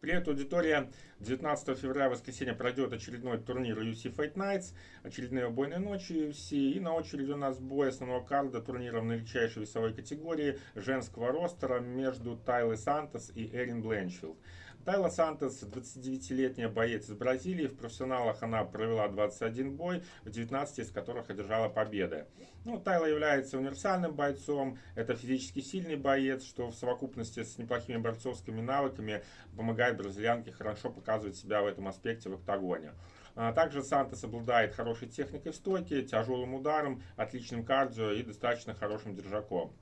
Привет, аудитория! 19 февраля, воскресенье, пройдет очередной турнир UFC Fight Nights, очередные убойные ночи UFC. И на очереди у нас бой основного карда турнира в наилегчайшей весовой категории женского ростера между Тайлой Сантос и Эрин Бленчфилд. Тайла Сантос, 29-летняя боец из Бразилии. В профессионалах она провела 21 бой, в 19 из которых одержала победы. Ну, Тайла является универсальным бойцом. Это физически сильный боец, что в совокупности с неплохими борцовскими навыками помогает бразильянке хорошо показывать себя в этом аспекте в октагоне. А также Сантос обладает хорошей техникой в стойке, тяжелым ударом, отличным кардио и достаточно хорошим держаком.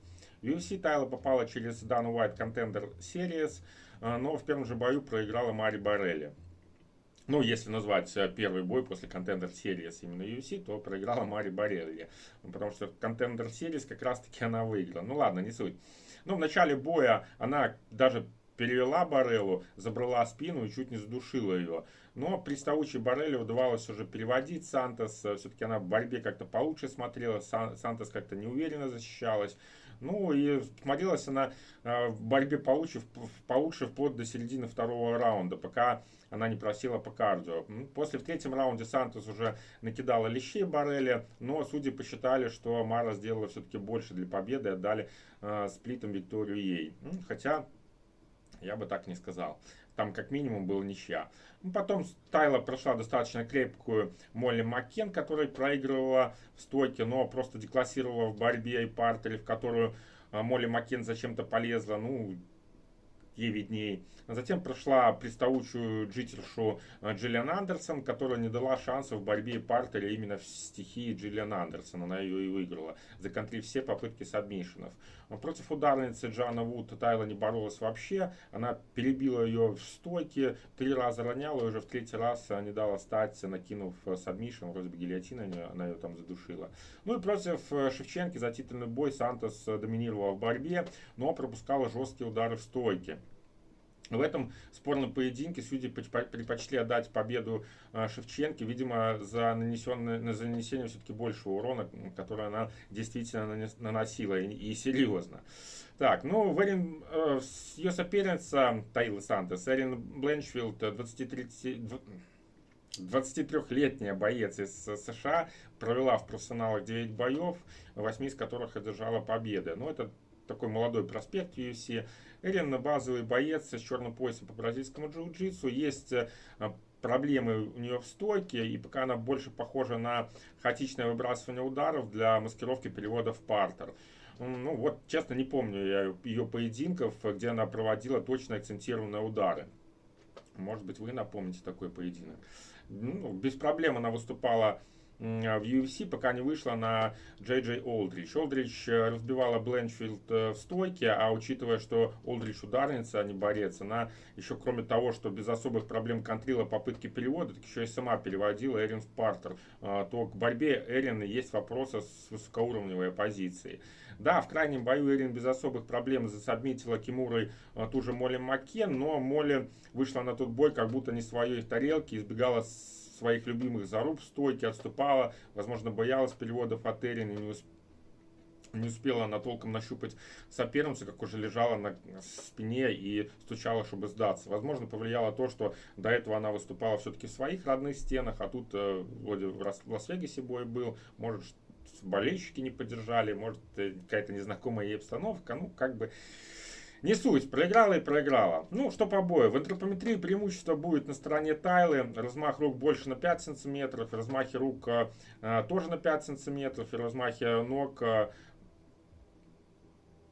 В UFC Тайла попала через Dana White Contender Series, а, но в первом же бою проиграла Мари Барелли. Ну, если назвать э, первый бой после Contender Series именно UFC, то проиграла Мари Барелли. Потому что Contender Series как раз-таки она выиграла. Ну ладно, не суть. Ну, в начале боя она даже перевела Бареллу, забрала спину и чуть не задушила ее. Но приставучей Барелле удавалось уже переводить Сантос. Все-таки она в борьбе как-то получше смотрела. Сантос как-то неуверенно защищалась. Ну и смотрелась она э, в борьбе получше, получше вплоть до середины второго раунда, пока она не просила по кардио. После в третьем раунде Сантос уже накидала лещей Барреля, но судьи посчитали, что Мара сделала все-таки больше для победы и отдали э, сплитом Викторию ей. Хотя я бы так не сказал. Там как минимум был ничья. Ну, потом Тайла прошла достаточно крепкую Молли Маккен, которая проигрывала в стойке, но просто деклассировала в борьбе и партере, в которую а, Молли Маккен зачем-то полезла. Ну, ей видней. Затем прошла приставучую джитершу э, Джиллиан Андерсон, которая не дала шанса в борьбе партере именно в стихии Джиллиан Андерсон. Она ее и выиграла, законтрив все попытки сабмишенов. Против ударницы Джана Вуд Тайла не боролась вообще. Она перебила ее в стойке, три раза роняла, и уже в третий раз не дала стать, накинув сабмишен, вроде бы гильотина, она ее там задушила. Ну и против э, Шевченки за титульный бой Сантос доминировала в борьбе, но пропускала жесткие удары в стойке. В этом спорном поединке судьи предпочли отдать победу а, Шевченке, видимо, за, нанесенное, за нанесение все-таки большего урона, который она действительно наносила и, и серьезно. Так, ну, Верин, э, ее соперница Тайла Сантос, Эрин Бленчфилд, 23, 23-летняя боец из США, провела в профессионалах 9 боев, 8 из которых одержала победы. Ну, это такой молодой проспект UFC. Эрин базовый боец с черным поясом по бразильскому джиу-джитсу. Есть э, проблемы у нее в стойке, и пока она больше похожа на хаотичное выбрасывание ударов для маскировки перевода в партер. Ну вот, честно, не помню я ее поединков, где она проводила точно акцентированные удары. Может быть, вы напомните такой поединок. Ну, без проблем она выступала в UFC, пока не вышла на Джей Джей Олдрич. Олдрич э, разбивала Бленчфилд э, в стойке, а учитывая, что Олдрич ударница, а не борец, она еще кроме того, что без особых проблем контрила попытки перевода, так еще и сама переводила Эрин в партер, а, то к борьбе Эрин есть вопросы с высокоуровневой позицией. Да, в крайнем бою Эрин без особых проблем засобмитила Кимурой ту же Молли Маккен, но Молли вышла на тот бой как будто не своей тарелки, избегала своих любимых заруб в стойке, отступала, возможно, боялась переводов от Эрин и не, усп... не успела она толком нащупать соперницу, как уже лежала на спине и стучала, чтобы сдаться. Возможно, повлияло то, что до этого она выступала все-таки в своих родных стенах, а тут э, вроде в Лас-Вегасе бой был, может, болельщики не поддержали, может, э, какая-то незнакомая ей обстановка, ну, как бы... Не суть, проиграла и проиграла. Ну, что по бою. В антропометрии преимущество будет на стороне Тайлы. Размах рук больше на 5 сантиметров. Размахи рук э, тоже на 5 сантиметров. И размахи ног... Э,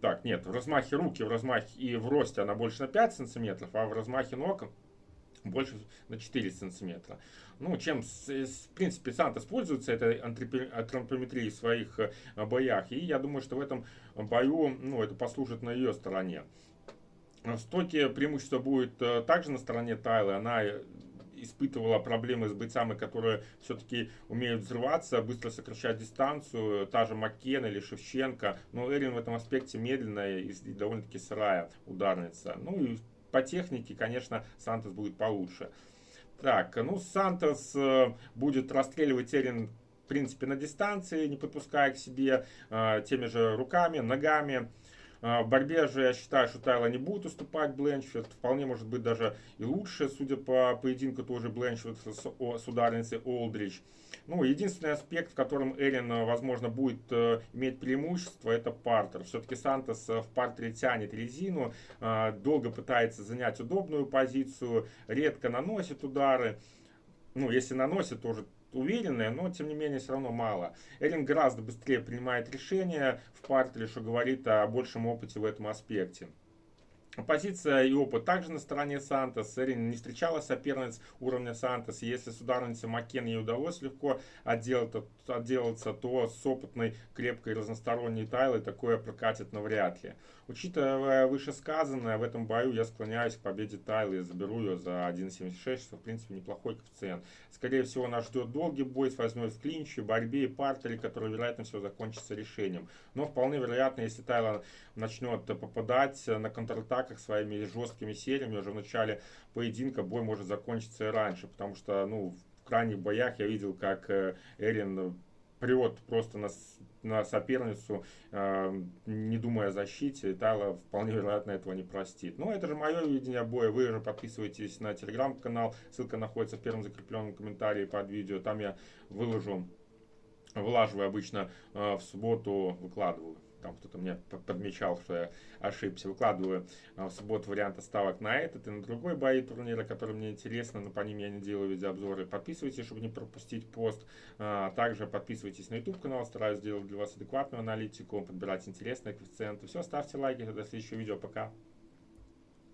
так, нет, в размахе руки, в размахе и в росте она больше на 5 сантиметров, а в размахе ног больше на 4 сантиметра. Ну, чем, в принципе, Сантос пользуется этой антропометрией в своих э, боях. И я думаю, что в этом бою ну, это послужит на ее стороне. В стоке преимущество будет э, также на стороне Тайлы. Она э, испытывала проблемы с бойцами, которые все-таки умеют взрываться, быстро сокращать дистанцию, та же Маккен или Шевченко. Но Эрин в этом аспекте медленная и довольно-таки сырая ударница. Ну и по технике, конечно, Сантос будет получше. Так, ну Сантос э, будет расстреливать Эрин в принципе, на дистанции, не подпуская к себе э, теми же руками, ногами. В борьбе же я считаю, что Тайла не будет уступать Бленчфилд. Вполне может быть даже и лучше, судя по поединку тоже Бленчфилд с, ударницей Олдрич. Ну, единственный аспект, в котором Эрин, возможно, будет э, иметь преимущество, это партер. Все-таки Сантос в партере тянет резину, э, долго пытается занять удобную позицию, редко наносит удары. Ну, если наносит, тоже уверенная, но тем не менее все равно мало. Эрин гораздо быстрее принимает решения в партере, что говорит о большем опыте в этом аспекте. Позиция и опыт также на стороне Сантос. Эрин не встречала соперниц уровня Сантос. Если с ударницей Макен ей удалось легко отделаться, то с опытной, крепкой, разносторонней Тайлой такое прокатит навряд ли. Учитывая вышесказанное, в этом бою я склоняюсь к победе Тайлы. Я ее за 1.76, что в принципе неплохой коэффициент. Скорее всего нас ждет долгий бой с возьмой в клинче, борьбе и партере, который вероятно всего закончится решением. Но вполне вероятно, если Тайла начнет попадать на контратаках своими жесткими сериями уже в начале поединка, бой может закончиться и раньше. Потому что ну, в крайних боях я видел, как э, Эрин прет просто на, на соперницу, э, не думая о защите, Тайла вполне вероятно этого не простит. Но это же мое видение боя. Вы же подписывайтесь на телеграм-канал, ссылка находится в первом закрепленном комментарии под видео. Там я выложу, вылаживаю обычно э, в субботу, выкладываю там кто-то мне подмечал, что я ошибся. Выкладываю а, в субботу варианты ставок на этот и на другой бои турнира, который мне интересно, но по ним я не делаю видеообзоры. Подписывайтесь, чтобы не пропустить пост. А, также подписывайтесь на YouTube канал, стараюсь сделать для вас адекватную аналитику, подбирать интересные коэффициенты. Все, ставьте лайки, до следующего видео, пока.